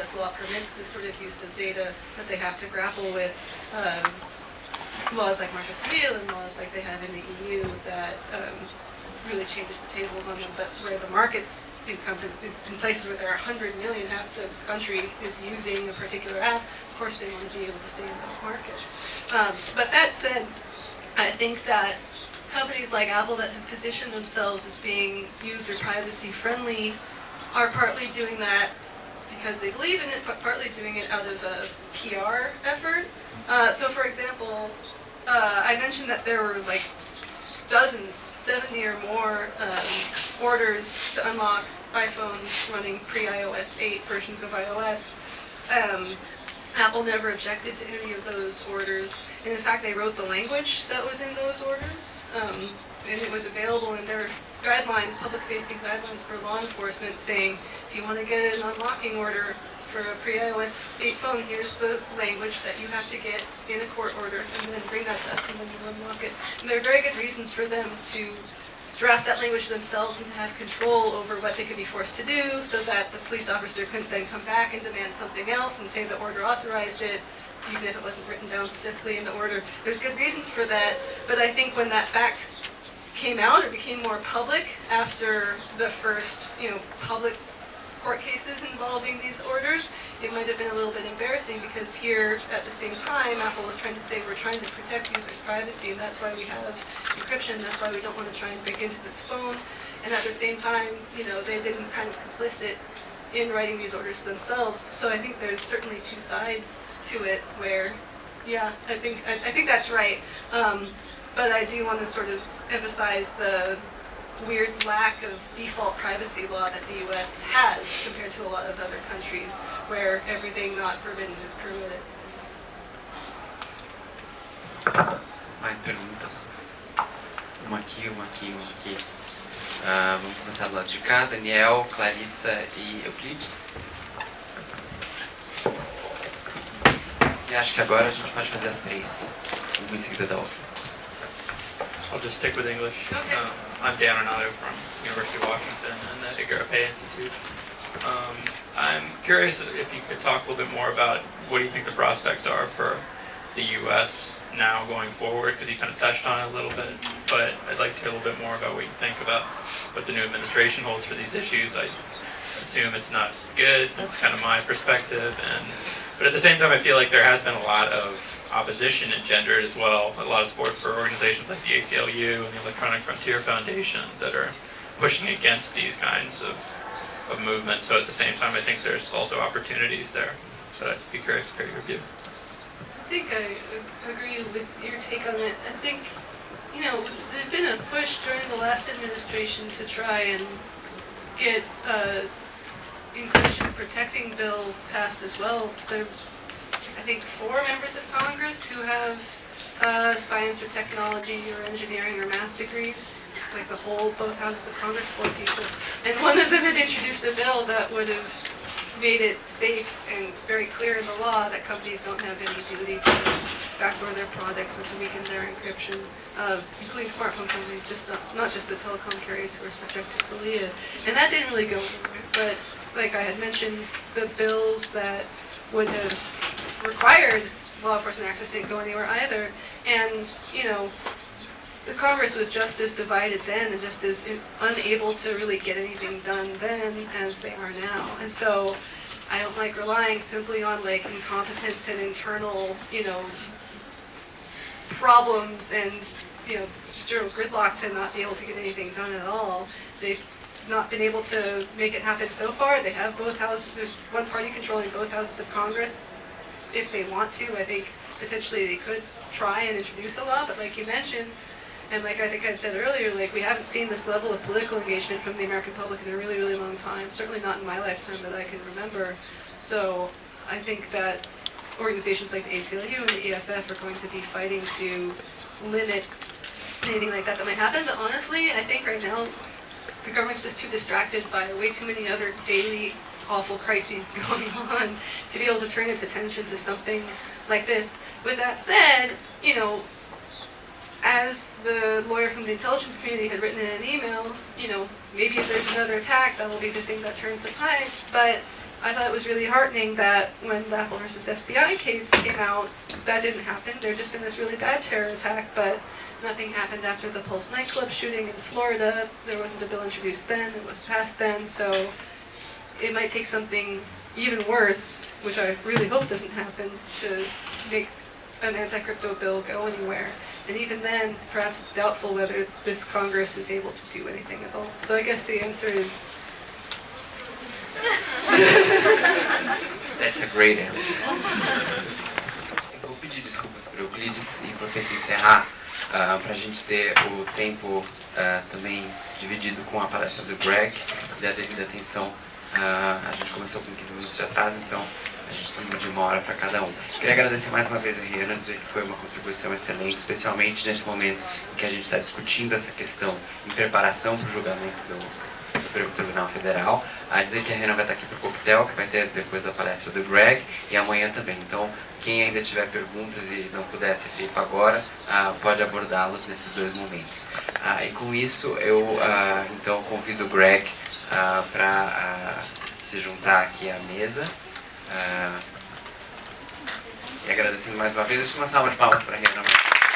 US law permits this sort of use of data that they have to grapple with. Um, laws like Marco Civil and laws like they have in the EU that um, really changes the tables on them, but where the markets in, in places where there are 100 million, half the country is using a particular app, of course they want to be able to stay in those markets. Um, but that said, I think that companies like Apple that have positioned themselves as being user privacy friendly are partly doing that because they believe in it, but partly doing it out of a PR effort. Uh, so, for example, uh, I mentioned that there were like dozens, 70 or more um, orders to unlock iPhones running pre-iOS 8 versions of iOS. Um, Apple never objected to any of those orders. And in fact, they wrote the language that was in those orders. Um, and it was available in their guidelines, public-facing guidelines for law enforcement, saying if you want to get an unlocking order for a pre-iOS 8 phone, here's the language that you have to get in a court order, and then bring that to us, and then we'll unlock it. And there are very good reasons for them to draft that language themselves and to have control over what they could be forced to do, so that the police officer couldn't then come back and demand something else and say the order authorized it, even if it wasn't written down specifically in the order. There's good reasons for that, but I think when that fact came out or became more public after the first, you know, public court cases involving these orders, it might have been a little bit embarrassing because here at the same time, Apple was trying to say we're trying to protect users' privacy and that's why we have encryption, that's why we don't want to try and break into this phone. And at the same time, you know, they've been kind of complicit in writing these orders themselves. So I think there's certainly two sides to it where, yeah, I think I, I think that's right. Um, but I do want to sort of emphasize the weird lack of default privacy law that the US has compared to a lot of other countries where everything not forbidden is permitted.
Mais perguntas? Uma aqui, uma aqui, uma aqui. Ah, vamos começar do lado de cá. Daniel, Clarissa e Euclides. E acho que agora a gente pode fazer as três. Uma em seguida da outra.
I'll just stick with English.
Okay.
Um, I'm Dan Renato from University of Washington and the Igarapé Institute. Um, I'm curious if you could talk a little bit more about what do you think the prospects are for the U.S. now going forward, because you kind of touched on it a little bit, but I'd like to hear a little bit more about what you think about what the new administration holds for these issues. I assume it's not good. That's kind of my perspective, and but at the same time, I feel like there has been a lot of opposition engendered as well. A lot of support for organizations like the ACLU and the Electronic Frontier Foundation that are pushing against these kinds of, of movements. So at the same time, I think there's also opportunities there. But I'd be curious to hear your view.
I think I agree with your take on it. I think, you know, there's been a push during the last administration to try and get uh, encryption protecting bill passed as well. There's I think, four members of Congress who have uh, science or technology or engineering or math degrees, like the whole, both houses of Congress, four people. And one of them had introduced a bill that would have made it safe and very clear in the law that companies don't have any duty to backdoor their products or to weaken their encryption, uh, including smartphone companies, just not, not just the telecom carriers who are subject to CALEA. And that didn't really go anywhere. But like I had mentioned, the bills that would have required law enforcement access didn't go anywhere either. And, you know, the Congress was just as divided then and just as in, unable to really get anything done then as they are now. And so I don't like relying simply on like incompetence and internal, you know, problems and, you know, just general gridlock to not be able to get anything done at all. They've not been able to make it happen so far. They have both houses, there's one party controlling both houses of Congress. If they want to, I think potentially they could try and introduce a law, but like you mentioned, and like I think I said earlier, like we haven't seen this level of political engagement from the American public in a really, really long time. Certainly not in my lifetime that I can remember. So I think that organizations like the ACLU and the EFF are going to be fighting to limit anything like that that might happen. But honestly, I think right now the government's just too distracted by way too many other daily awful crises going on to be able to turn its attention to something like this. With that said, you know, as the lawyer from the intelligence community had written in an email, you know, maybe if there's another attack, that'll be the thing that turns the tides. But I thought it was really heartening that when the Apple versus FBI case came out, that didn't happen. There had just been this really bad terror attack, but nothing happened after the Pulse nightclub shooting in Florida. There wasn't a bill introduced then, it was passed then, so it might take something even worse, which I really hope doesn't happen, to make an anti-crypto bill go anywhere. And even then, perhaps it's doubtful whether this Congress is able to do anything at all. So I guess the answer is
That's a great answer. Vou pedir desculpas para Euclides e vou ter que encerrar uh, para a gente ter o tempo uh, também dividido com a palestra do Greg e a devida atenção. Uh, a gente começou com 15 minutos de atraso, então a gente tem de uma hora para cada um. Queria agradecer mais uma vez a Rihanna, dizer que foi uma contribuição excelente, especialmente nesse momento em que a gente está discutindo essa questão em preparação para o julgamento do Supremo Tribunal Federal. A dizer que a Rihanna vai estar aqui para o coquetel, que vai ter depois da palestra do Greg, e amanhã também. Então, quem ainda tiver perguntas e não puder ter feito agora, uh, pode abordá-los nesses dois momentos. Uh, e com isso, eu uh, então convido o Greg para se juntar aqui à mesa. Uh, e agradecendo mais uma vez, deixa uma salva de palmas para a Rihanna.